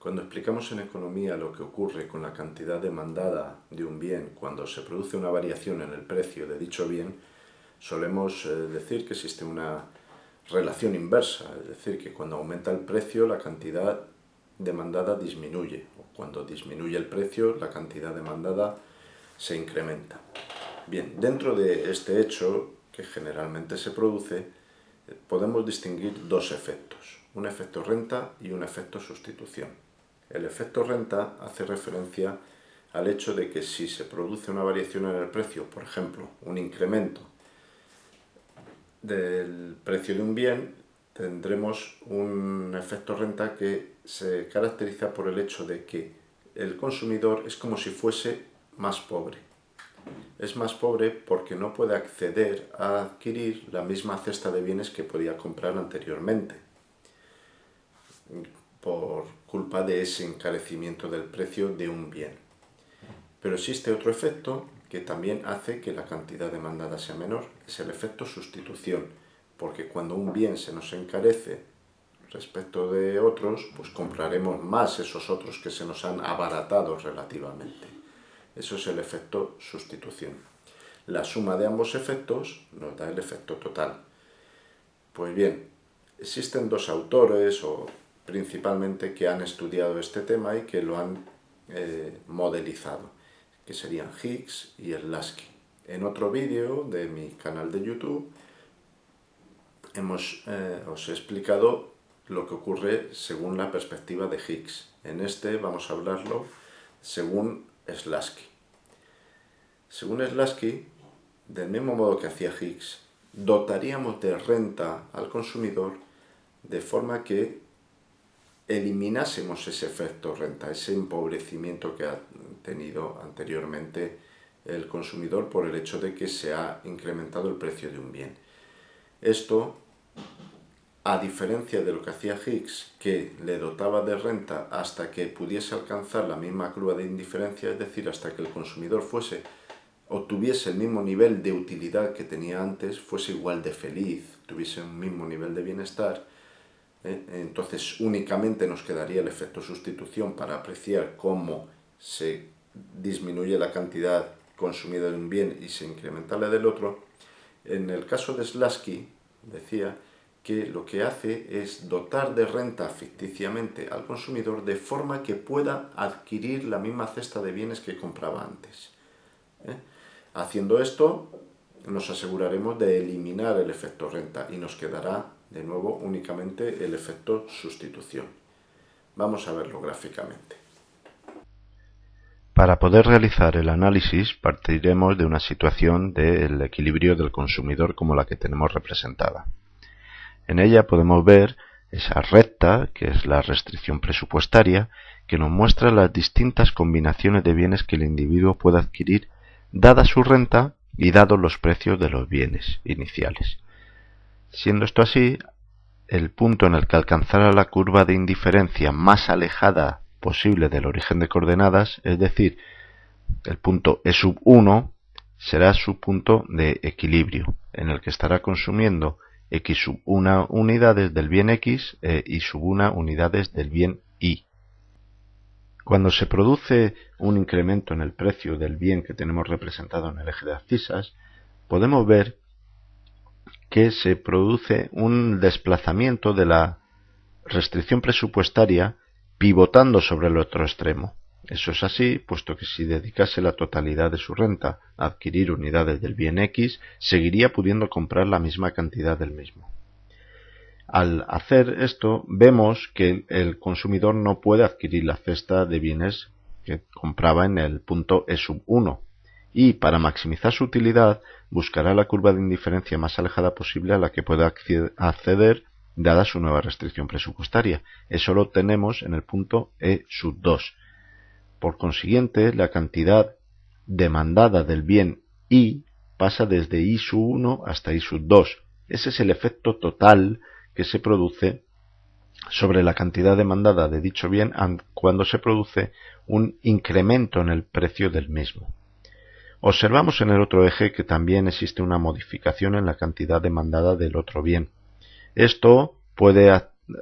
Cuando explicamos en economía lo que ocurre con la cantidad demandada de un bien cuando se produce una variación en el precio de dicho bien, solemos eh, decir que existe una relación inversa, es decir, que cuando aumenta el precio la cantidad demandada disminuye, o cuando disminuye el precio la cantidad demandada se incrementa. Bien, dentro de este hecho, que generalmente se produce, eh, podemos distinguir dos efectos, un efecto renta y un efecto sustitución. El efecto renta hace referencia al hecho de que si se produce una variación en el precio, por ejemplo, un incremento del precio de un bien, tendremos un efecto renta que se caracteriza por el hecho de que el consumidor es como si fuese más pobre. Es más pobre porque no puede acceder a adquirir la misma cesta de bienes que podía comprar anteriormente, por culpa de ese encarecimiento del precio de un bien. Pero existe otro efecto que también hace que la cantidad demandada sea menor, es el efecto sustitución, porque cuando un bien se nos encarece respecto de otros, pues compraremos más esos otros que se nos han abaratado relativamente. Eso es el efecto sustitución. La suma de ambos efectos nos da el efecto total. Pues bien, existen dos autores, o principalmente, que han estudiado este tema y que lo han eh, modelizado, que serían Higgs y Lasky. En otro vídeo de mi canal de YouTube hemos, eh, os he explicado lo que ocurre según la perspectiva de Higgs. En este vamos a hablarlo según Slasky. Según Slasky, del mismo modo que hacía Higgs, dotaríamos de renta al consumidor de forma que eliminásemos ese efecto renta, ese empobrecimiento que ha tenido anteriormente el consumidor por el hecho de que se ha incrementado el precio de un bien. Esto a diferencia de lo que hacía Higgs, que le dotaba de renta hasta que pudiese alcanzar la misma curva de indiferencia, es decir, hasta que el consumidor fuese tuviese el mismo nivel de utilidad que tenía antes, fuese igual de feliz, tuviese un mismo nivel de bienestar. Entonces únicamente nos quedaría el efecto sustitución para apreciar cómo se disminuye la cantidad consumida de un bien y se incrementa la del otro. En el caso de Slasky, decía, que lo que hace es dotar de renta ficticiamente al consumidor de forma que pueda adquirir la misma cesta de bienes que compraba antes. ¿eh? Haciendo esto, nos aseguraremos de eliminar el efecto renta y nos quedará de nuevo únicamente el efecto sustitución. Vamos a verlo gráficamente. Para poder realizar el análisis partiremos de una situación del equilibrio del consumidor como la que tenemos representada. En ella podemos ver esa recta, que es la restricción presupuestaria, que nos muestra las distintas combinaciones de bienes que el individuo puede adquirir dada su renta y dados los precios de los bienes iniciales. Siendo esto así, el punto en el que alcanzará la curva de indiferencia más alejada posible del origen de coordenadas, es decir, el punto E sub 1, será su punto de equilibrio, en el que estará consumiendo x sub 1 unidades del bien x e y sub 1 unidades del bien y. Cuando se produce un incremento en el precio del bien que tenemos representado en el eje de abscisas, podemos ver que se produce un desplazamiento de la restricción presupuestaria pivotando sobre el otro extremo. Eso es así, puesto que si dedicase la totalidad de su renta a adquirir unidades del bien X, seguiría pudiendo comprar la misma cantidad del mismo. Al hacer esto, vemos que el consumidor no puede adquirir la cesta de bienes que compraba en el punto E sub 1 y para maximizar su utilidad buscará la curva de indiferencia más alejada posible a la que pueda acceder dada su nueva restricción presupuestaria. Eso lo tenemos en el punto E sub 2 por consiguiente, la cantidad demandada del bien I pasa desde I 1 hasta I 2. Ese es el efecto total que se produce sobre la cantidad demandada de dicho bien cuando se produce un incremento en el precio del mismo. Observamos en el otro eje que también existe una modificación en la cantidad demandada del otro bien. Esto puede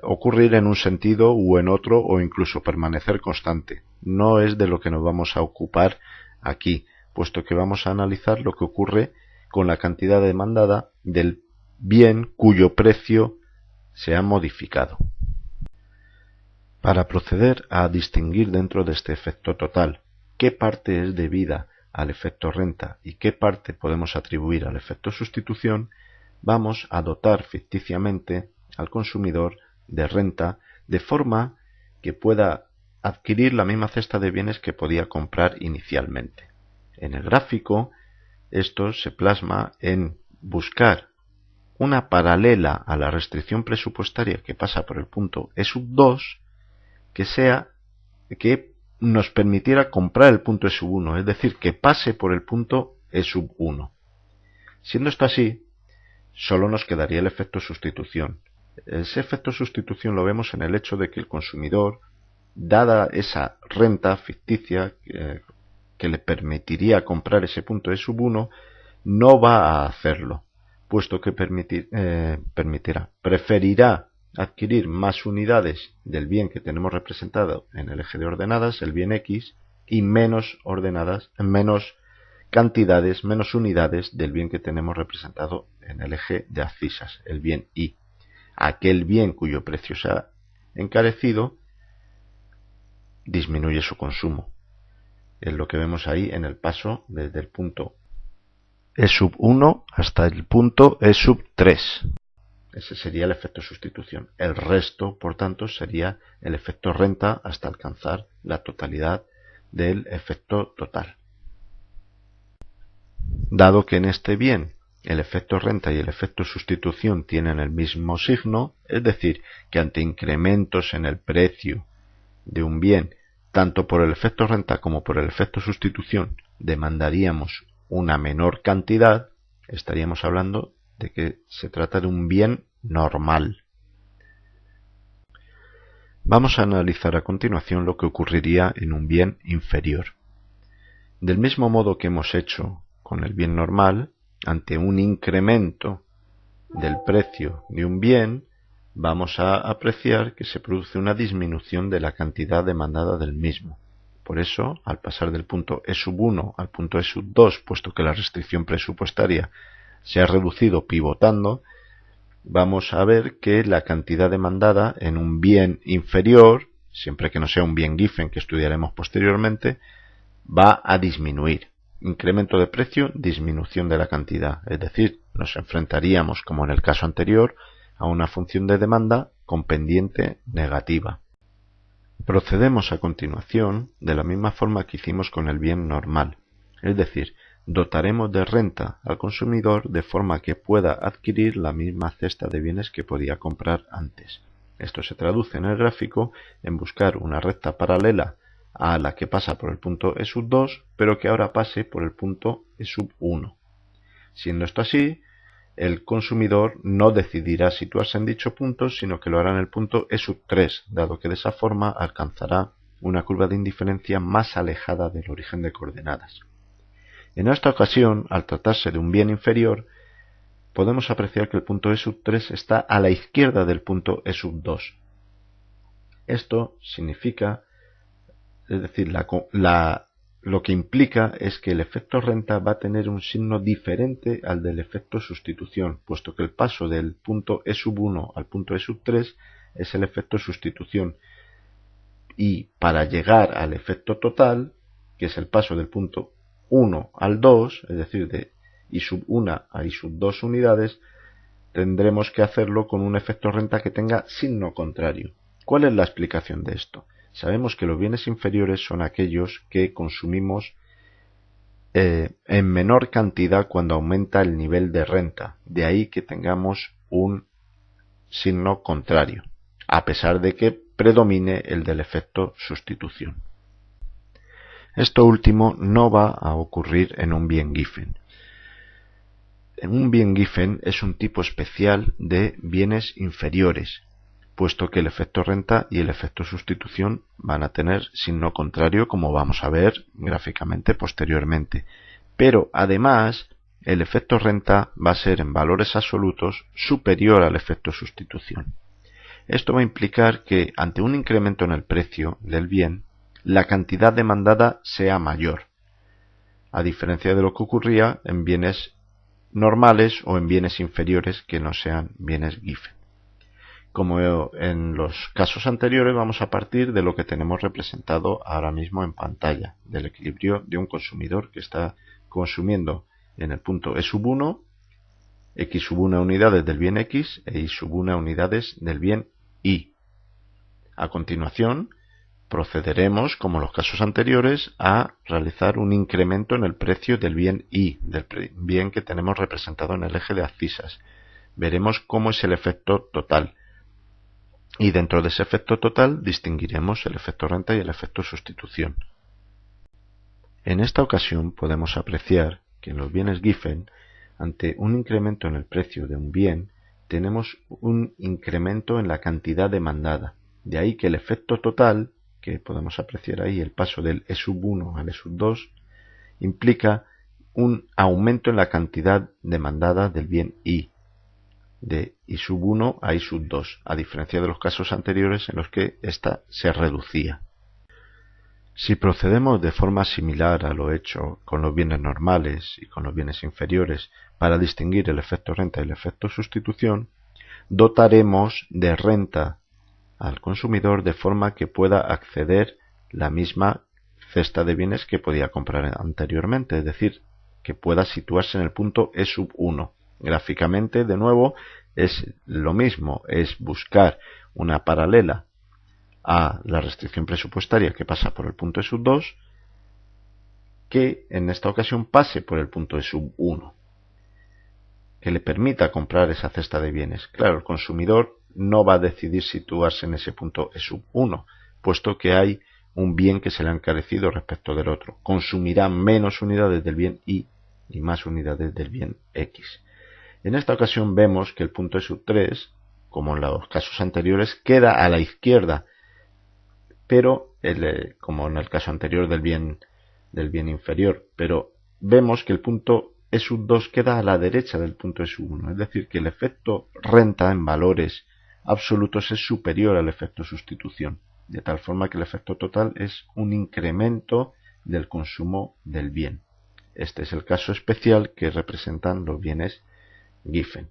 ocurrir en un sentido u en otro o incluso permanecer constante. No es de lo que nos vamos a ocupar aquí, puesto que vamos a analizar lo que ocurre con la cantidad demandada del bien cuyo precio se ha modificado. Para proceder a distinguir dentro de este efecto total qué parte es debida al efecto renta y qué parte podemos atribuir al efecto sustitución, vamos a dotar ficticiamente al consumidor de renta de forma que pueda adquirir la misma cesta de bienes que podía comprar inicialmente. En el gráfico, esto se plasma en buscar una paralela a la restricción presupuestaria que pasa por el punto E sub 2 que sea que nos permitiera comprar el punto E sub 1, es decir, que pase por el punto E sub 1. Siendo esto así, solo nos quedaría el efecto sustitución. Ese efecto sustitución lo vemos en el hecho de que el consumidor, dada esa renta ficticia eh, que le permitiría comprar ese punto E sub 1, no va a hacerlo, puesto que eh, permitirá, preferirá adquirir más unidades del bien que tenemos representado en el eje de ordenadas, el bien X, y menos ordenadas, menos cantidades, menos unidades del bien que tenemos representado en el eje de abscisas, el bien Y. Aquel bien cuyo precio se ha encarecido disminuye su consumo. Es lo que vemos ahí en el paso desde el punto E sub 1 hasta el punto E sub 3. Ese sería el efecto sustitución. El resto, por tanto, sería el efecto renta hasta alcanzar la totalidad del efecto total. Dado que en este bien el efecto renta y el efecto sustitución tienen el mismo signo, es decir, que ante incrementos en el precio de un bien, tanto por el efecto renta como por el efecto sustitución, demandaríamos una menor cantidad, estaríamos hablando de que se trata de un bien normal. Vamos a analizar a continuación lo que ocurriría en un bien inferior. Del mismo modo que hemos hecho con el bien normal, ante un incremento del precio de un bien, vamos a apreciar que se produce una disminución de la cantidad demandada del mismo. Por eso, al pasar del punto E sub 1 al punto E sub 2, puesto que la restricción presupuestaria se ha reducido pivotando, vamos a ver que la cantidad demandada en un bien inferior, siempre que no sea un bien Giffen que estudiaremos posteriormente, va a disminuir. Incremento de precio, disminución de la cantidad. Es decir, nos enfrentaríamos, como en el caso anterior, a una función de demanda con pendiente negativa. Procedemos a continuación de la misma forma que hicimos con el bien normal, es decir, dotaremos de renta al consumidor de forma que pueda adquirir la misma cesta de bienes que podía comprar antes. Esto se traduce en el gráfico en buscar una recta paralela a la que pasa por el punto E sub 2, pero que ahora pase por el punto E sub 1. Siendo esto así, el consumidor no decidirá situarse en dicho punto, sino que lo hará en el punto E sub 3, dado que de esa forma alcanzará una curva de indiferencia más alejada del origen de coordenadas. En esta ocasión, al tratarse de un bien inferior, podemos apreciar que el punto E sub 3 está a la izquierda del punto E sub 2. Esto significa, es decir, lo que implica es que el efecto renta va a tener un signo diferente al del efecto sustitución, puesto que el paso del punto E sub 1 al punto E sub 3 es el efecto sustitución. Y para llegar al efecto total, que es el paso del punto 1 al 2, es decir, de I sub 1 a I sub 2 unidades, tendremos que hacerlo con un efecto renta que tenga signo contrario. ¿Cuál es la explicación de esto? Sabemos que los bienes inferiores son aquellos que consumimos eh, en menor cantidad cuando aumenta el nivel de renta. De ahí que tengamos un signo contrario, a pesar de que predomine el del efecto sustitución. Esto último no va a ocurrir en un bien Giffen. En un bien Giffen es un tipo especial de bienes inferiores, puesto que el efecto renta y el efecto sustitución van a tener signo contrario como vamos a ver gráficamente posteriormente. Pero además el efecto renta va a ser en valores absolutos superior al efecto sustitución. Esto va a implicar que ante un incremento en el precio del bien, la cantidad demandada sea mayor, a diferencia de lo que ocurría en bienes normales o en bienes inferiores que no sean bienes Giffen. Como en los casos anteriores, vamos a partir de lo que tenemos representado ahora mismo en pantalla, del equilibrio de un consumidor que está consumiendo en el punto E sub 1, X sub 1 unidades del bien X e Y sub 1 unidades del bien Y. A continuación, procederemos, como en los casos anteriores, a realizar un incremento en el precio del bien Y, del bien que tenemos representado en el eje de abscisas. Veremos cómo es el efecto total. Y dentro de ese efecto total distinguiremos el efecto renta y el efecto sustitución. En esta ocasión podemos apreciar que en los bienes Giffen, ante un incremento en el precio de un bien, tenemos un incremento en la cantidad demandada. De ahí que el efecto total que podemos apreciar ahí, el paso del E sub 1 al E sub 2, implica un aumento en la cantidad demandada del bien I, de I sub 1 a I sub 2, a diferencia de los casos anteriores en los que ésta se reducía. Si procedemos de forma similar a lo hecho con los bienes normales y con los bienes inferiores para distinguir el efecto renta y el efecto sustitución, dotaremos de renta al consumidor de forma que pueda acceder la misma cesta de bienes que podía comprar anteriormente, es decir, que pueda situarse en el punto E sub 1. Gráficamente, de nuevo, es lo mismo, es buscar una paralela a la restricción presupuestaria que pasa por el punto E sub 2, que en esta ocasión pase por el punto E sub 1, que le permita comprar esa cesta de bienes. Claro, el consumidor no va a decidir situarse en ese punto E sub 1, puesto que hay un bien que se le ha encarecido respecto del otro. Consumirá menos unidades del bien Y y más unidades del bien X. En esta ocasión vemos que el punto E sub 3, como en los casos anteriores, queda a la izquierda, pero eh, como en el caso anterior del bien del bien inferior, pero vemos que el punto E sub 2 queda a la derecha del punto E sub 1, es decir, que el efecto renta en valores absolutos es superior al efecto sustitución, de tal forma que el efecto total es un incremento del consumo del bien. Este es el caso especial que representan los bienes Giffen.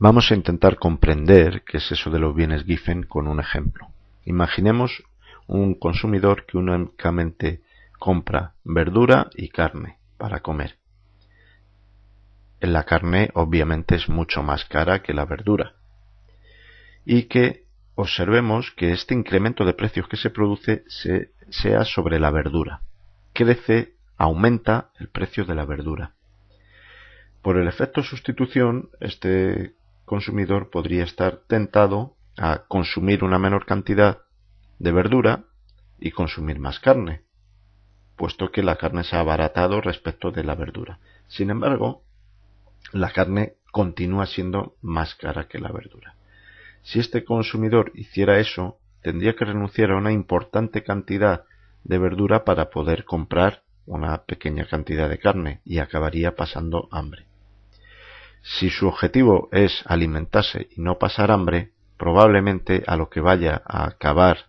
Vamos a intentar comprender qué es eso de los bienes Giffen con un ejemplo. Imaginemos un consumidor que únicamente compra verdura y carne para comer la carne obviamente es mucho más cara que la verdura. Y que observemos que este incremento de precios que se produce sea sobre la verdura. Crece, aumenta el precio de la verdura. Por el efecto sustitución, este consumidor podría estar tentado a consumir una menor cantidad de verdura y consumir más carne, puesto que la carne se ha abaratado respecto de la verdura. Sin embargo, la carne continúa siendo más cara que la verdura. Si este consumidor hiciera eso, tendría que renunciar a una importante cantidad de verdura para poder comprar una pequeña cantidad de carne y acabaría pasando hambre. Si su objetivo es alimentarse y no pasar hambre, probablemente a lo que vaya a acabar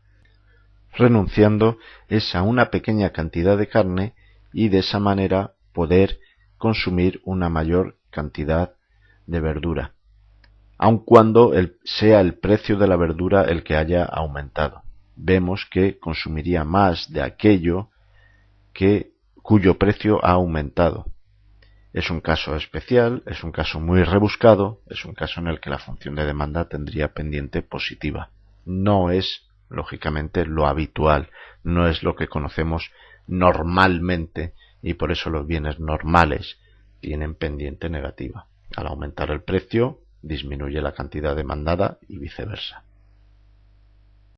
renunciando es a una pequeña cantidad de carne y de esa manera poder consumir una mayor cantidad de verdura, aun cuando sea el precio de la verdura el que haya aumentado. Vemos que consumiría más de aquello que cuyo precio ha aumentado. Es un caso especial, es un caso muy rebuscado, es un caso en el que la función de demanda tendría pendiente positiva. No es, lógicamente, lo habitual, no es lo que conocemos normalmente y por eso los bienes normales tienen pendiente negativa. Al aumentar el precio, disminuye la cantidad demandada y viceversa.